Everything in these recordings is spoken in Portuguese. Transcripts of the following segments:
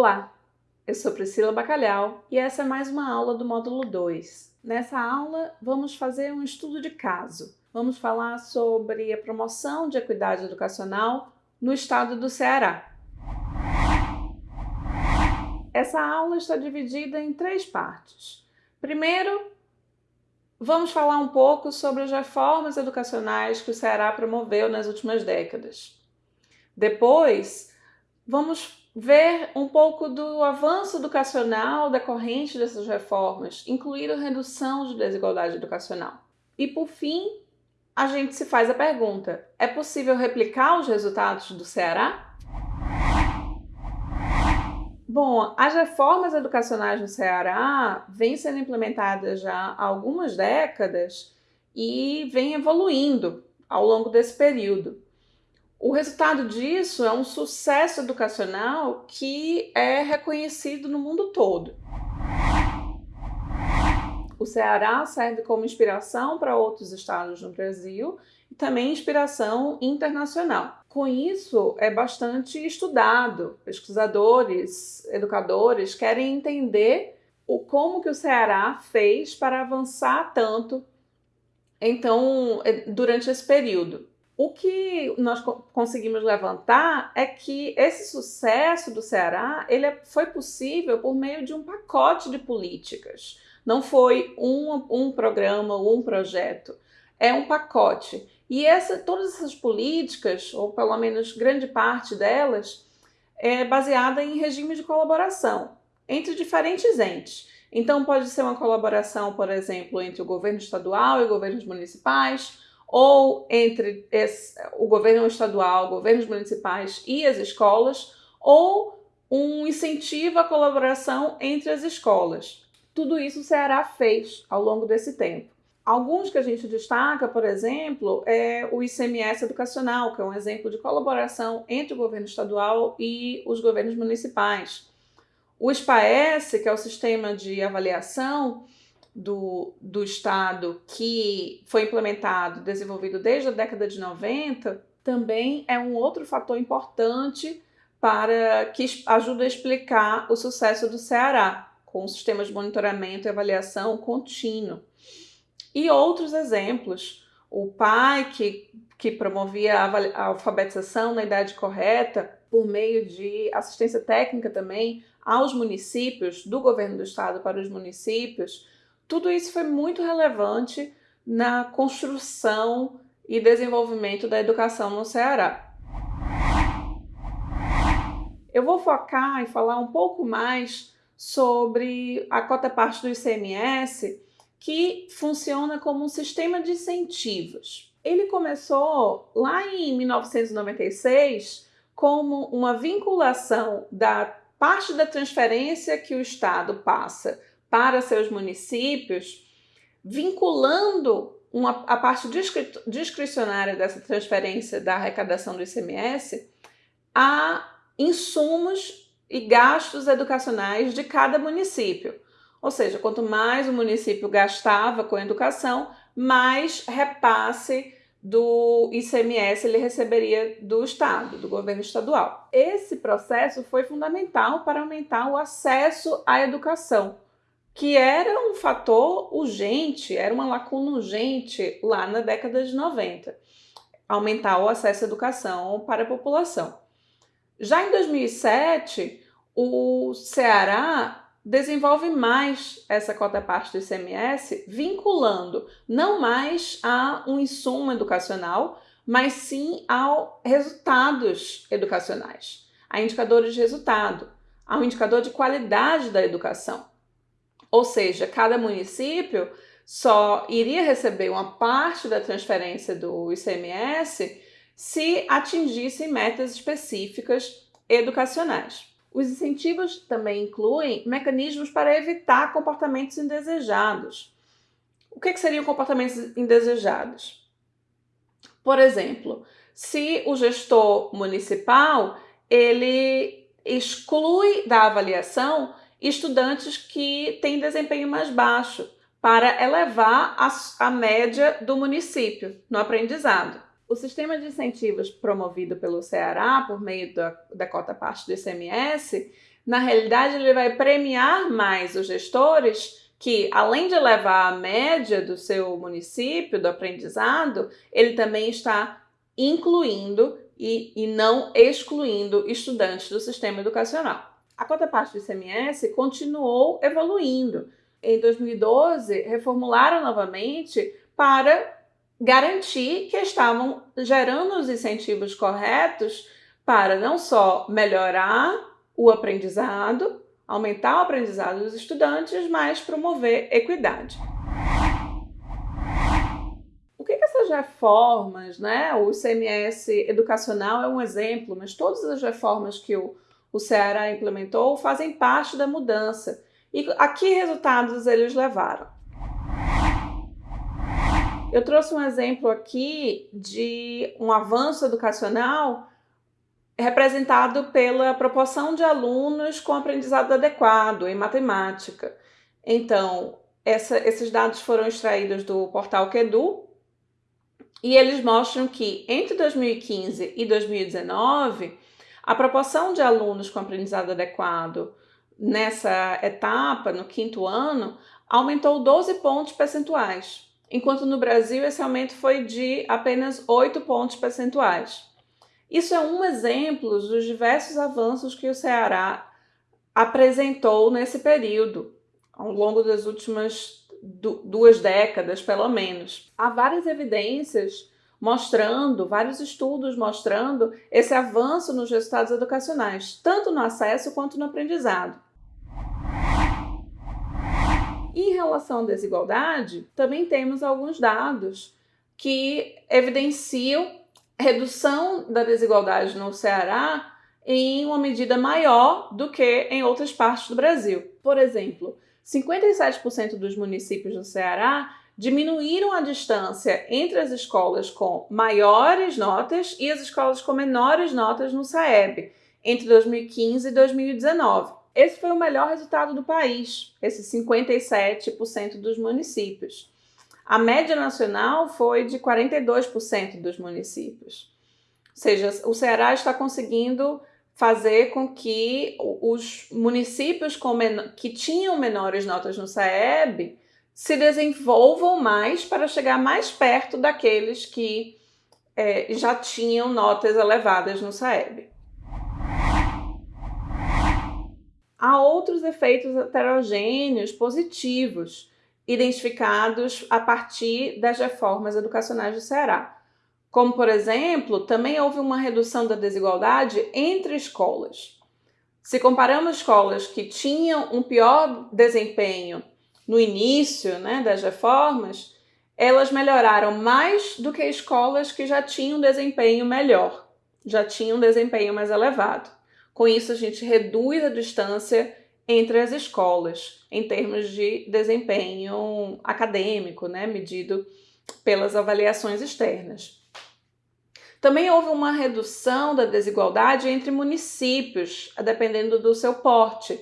Olá, eu sou Priscila Bacalhau e essa é mais uma aula do módulo 2. Nessa aula vamos fazer um estudo de caso. Vamos falar sobre a promoção de equidade educacional no estado do Ceará. Essa aula está dividida em três partes. Primeiro, vamos falar um pouco sobre as reformas educacionais que o Ceará promoveu nas últimas décadas. Depois, vamos ver um pouco do avanço educacional decorrente dessas reformas, incluindo redução de desigualdade educacional. E por fim, a gente se faz a pergunta: é possível replicar os resultados do Ceará? Bom, as reformas educacionais no Ceará vêm sendo implementadas já há algumas décadas e vêm evoluindo ao longo desse período. O resultado disso é um sucesso educacional que é reconhecido no mundo todo. O Ceará serve como inspiração para outros estados no Brasil e também inspiração internacional. Com isso, é bastante estudado. Pesquisadores, educadores querem entender o como que o Ceará fez para avançar tanto então durante esse período. O que nós conseguimos levantar é que esse sucesso do Ceará ele é, foi possível por meio de um pacote de políticas. Não foi um, um programa ou um projeto, é um pacote. E essa, todas essas políticas, ou pelo menos grande parte delas, é baseada em regime de colaboração entre diferentes entes. Então, pode ser uma colaboração, por exemplo, entre o governo estadual e governos municipais, ou entre esse, o governo estadual, governos municipais e as escolas, ou um incentivo à colaboração entre as escolas. Tudo isso o Ceará fez ao longo desse tempo. Alguns que a gente destaca, por exemplo, é o ICMS educacional, que é um exemplo de colaboração entre o governo estadual e os governos municipais. O SPAES, que é o sistema de avaliação, do, do Estado que foi implementado, desenvolvido desde a década de 90, também é um outro fator importante para que ajuda a explicar o sucesso do Ceará, com sistemas de monitoramento e avaliação contínuo. E outros exemplos, o pai que, que promovia a alfabetização na idade correta por meio de assistência técnica também aos municípios, do governo do estado para os municípios, tudo isso foi muito relevante na construção e desenvolvimento da educação no Ceará. Eu vou focar e falar um pouco mais sobre a cota parte do ICMS, que funciona como um sistema de incentivos. Ele começou lá em 1996 como uma vinculação da parte da transferência que o Estado passa para seus municípios, vinculando uma, a parte discricionária dessa transferência da arrecadação do ICMS a insumos e gastos educacionais de cada município. Ou seja, quanto mais o município gastava com educação, mais repasse do ICMS ele receberia do Estado, do governo estadual. Esse processo foi fundamental para aumentar o acesso à educação que era um fator urgente, era uma lacuna urgente lá na década de 90, aumentar o acesso à educação para a população. Já em 2007, o Ceará desenvolve mais essa cota parte do ICMS, vinculando não mais a um insumo educacional, mas sim a resultados educacionais, a indicadores de resultado, ao indicador de qualidade da educação. Ou seja, cada município só iria receber uma parte da transferência do ICMS se atingisse metas específicas educacionais. Os incentivos também incluem mecanismos para evitar comportamentos indesejados. O que, que seriam comportamentos indesejados? Por exemplo, se o gestor municipal ele exclui da avaliação estudantes que têm desempenho mais baixo, para elevar a, a média do município no aprendizado. O sistema de incentivos promovido pelo Ceará por meio da, da cota parte do ICMS, na realidade ele vai premiar mais os gestores que, além de elevar a média do seu município, do aprendizado, ele também está incluindo e, e não excluindo estudantes do sistema educacional. A cota parte do ICMS continuou evoluindo. Em 2012, reformularam novamente para garantir que estavam gerando os incentivos corretos para não só melhorar o aprendizado, aumentar o aprendizado dos estudantes, mas promover equidade. O que, que essas reformas, né? O CMS educacional é um exemplo, mas todas as reformas que o, o Ceará implementou fazem parte da mudança. E a que resultados eles levaram? Eu trouxe um exemplo aqui de um avanço educacional representado pela proporção de alunos com aprendizado adequado em matemática. Então, essa, esses dados foram extraídos do portal Quedu e eles mostram que entre 2015 e 2019, a proporção de alunos com aprendizado adequado nessa etapa, no quinto ano, aumentou 12 pontos percentuais enquanto no Brasil esse aumento foi de apenas 8 pontos percentuais. Isso é um exemplo dos diversos avanços que o Ceará apresentou nesse período, ao longo das últimas duas décadas, pelo menos. Há várias evidências mostrando, vários estudos mostrando esse avanço nos resultados educacionais, tanto no acesso quanto no aprendizado. Em relação à desigualdade, também temos alguns dados que evidenciam redução da desigualdade no Ceará em uma medida maior do que em outras partes do Brasil. Por exemplo, 57% dos municípios do Ceará diminuíram a distância entre as escolas com maiores notas e as escolas com menores notas no SAEB entre 2015 e 2019. Esse foi o melhor resultado do país, esses 57% dos municípios. A média nacional foi de 42% dos municípios. Ou seja, o Ceará está conseguindo fazer com que os municípios que tinham menores notas no SAEB se desenvolvam mais para chegar mais perto daqueles que é, já tinham notas elevadas no SAEB. há outros efeitos heterogêneos positivos identificados a partir das reformas educacionais do Ceará. Como, por exemplo, também houve uma redução da desigualdade entre escolas. Se comparamos escolas que tinham um pior desempenho no início né, das reformas, elas melhoraram mais do que escolas que já tinham desempenho melhor, já tinham desempenho mais elevado. Com isso, a gente reduz a distância entre as escolas em termos de desempenho acadêmico, né, medido pelas avaliações externas. Também houve uma redução da desigualdade entre municípios, dependendo do seu porte.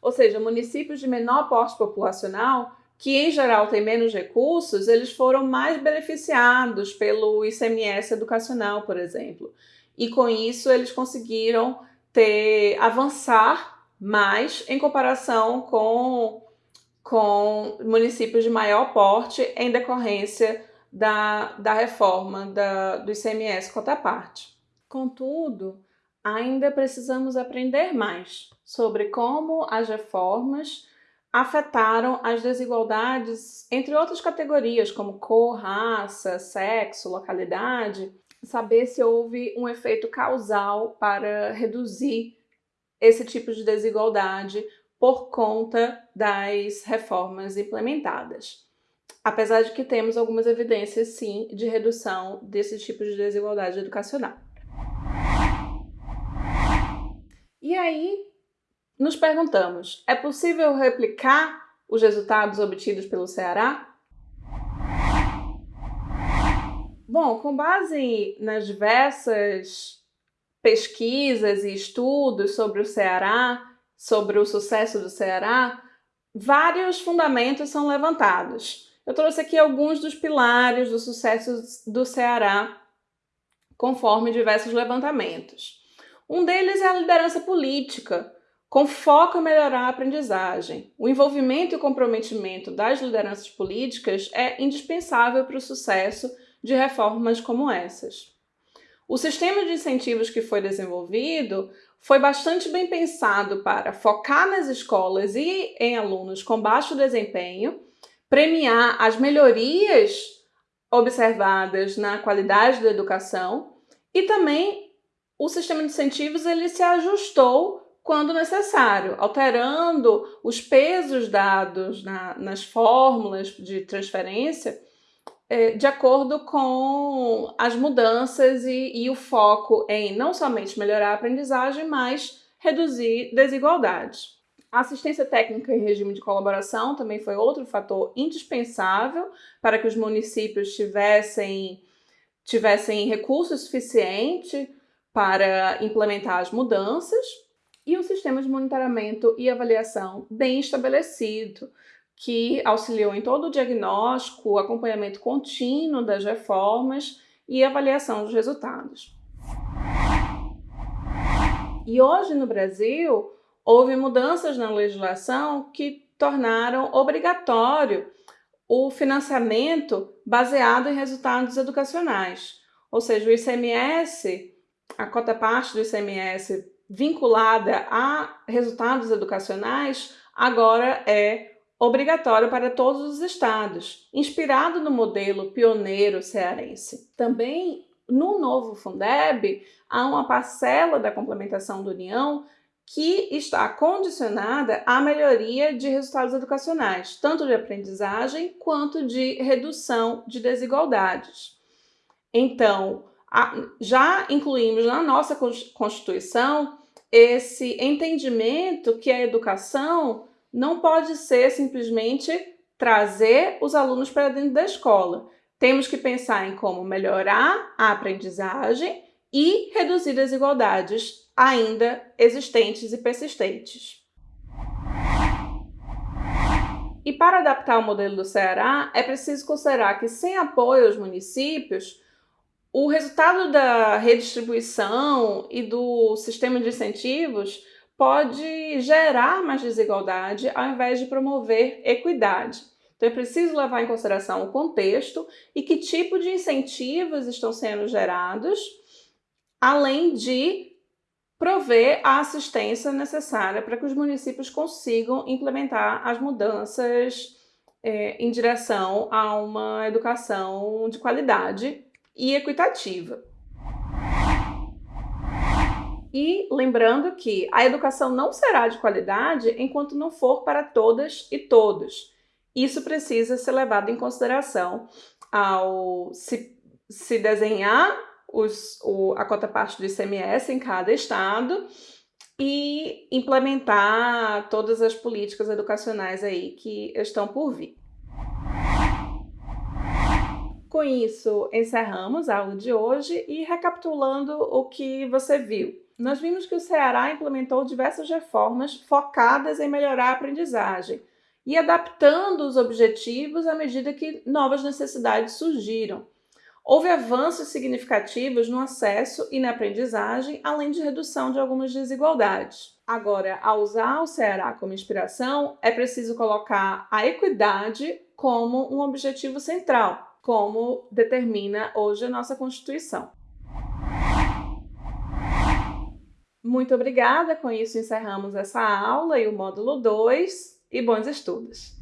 Ou seja, municípios de menor porte populacional, que em geral têm menos recursos, eles foram mais beneficiados pelo ICMS educacional, por exemplo. E com isso eles conseguiram ter avançar mais em comparação com, com municípios de maior porte em decorrência da, da reforma da, do ICMS cota parte. Contudo, ainda precisamos aprender mais sobre como as reformas afetaram as desigualdades entre outras categorias, como cor, raça, sexo, localidade, saber se houve um efeito causal para reduzir esse tipo de desigualdade por conta das reformas implementadas. Apesar de que temos algumas evidências, sim, de redução desse tipo de desigualdade educacional. E aí, nos perguntamos, é possível replicar os resultados obtidos pelo Ceará? Bom, com base nas diversas pesquisas e estudos sobre o Ceará, sobre o sucesso do Ceará, vários fundamentos são levantados. Eu trouxe aqui alguns dos pilares do sucesso do Ceará conforme diversos levantamentos. Um deles é a liderança política, com foco em melhorar a aprendizagem. O envolvimento e o comprometimento das lideranças políticas é indispensável para o sucesso de reformas como essas. O sistema de incentivos que foi desenvolvido foi bastante bem pensado para focar nas escolas e em alunos com baixo desempenho, premiar as melhorias observadas na qualidade da educação e também o sistema de incentivos ele se ajustou quando necessário, alterando os pesos dados na, nas fórmulas de transferência é, de acordo com as mudanças e, e o foco em não somente melhorar a aprendizagem, mas reduzir desigualdades. A assistência técnica em regime de colaboração também foi outro fator indispensável para que os municípios tivessem, tivessem recursos suficientes para implementar as mudanças e um sistema de monitoramento e avaliação bem estabelecido, que auxiliou em todo o diagnóstico, acompanhamento contínuo das reformas e avaliação dos resultados. E hoje no Brasil, houve mudanças na legislação que tornaram obrigatório o financiamento baseado em resultados educacionais. Ou seja, o ICMS, a cota parte do ICMS vinculada a resultados educacionais agora é obrigatório para todos os estados, inspirado no modelo pioneiro cearense. Também no novo Fundeb há uma parcela da complementação da União que está condicionada à melhoria de resultados educacionais, tanto de aprendizagem quanto de redução de desigualdades. Então, já incluímos na nossa Constituição esse entendimento que a educação não pode ser simplesmente trazer os alunos para dentro da escola. Temos que pensar em como melhorar a aprendizagem e reduzir desigualdades ainda existentes e persistentes. E para adaptar o modelo do Ceará, é preciso considerar que sem apoio aos municípios, o resultado da redistribuição e do sistema de incentivos pode gerar mais desigualdade ao invés de promover equidade. Então é preciso levar em consideração o contexto e que tipo de incentivos estão sendo gerados, além de prover a assistência necessária para que os municípios consigam implementar as mudanças é, em direção a uma educação de qualidade e equitativa. E lembrando que a educação não será de qualidade enquanto não for para todas e todos. Isso precisa ser levado em consideração ao se, se desenhar os, o, a cota parte do ICMS em cada estado e implementar todas as políticas educacionais aí que estão por vir. Com isso, encerramos a aula de hoje e recapitulando o que você viu. Nós vimos que o Ceará implementou diversas reformas focadas em melhorar a aprendizagem e adaptando os objetivos à medida que novas necessidades surgiram. Houve avanços significativos no acesso e na aprendizagem, além de redução de algumas desigualdades. Agora, ao usar o Ceará como inspiração, é preciso colocar a equidade como um objetivo central como determina hoje a nossa Constituição. Muito obrigada, com isso encerramos essa aula e o módulo 2 e bons estudos!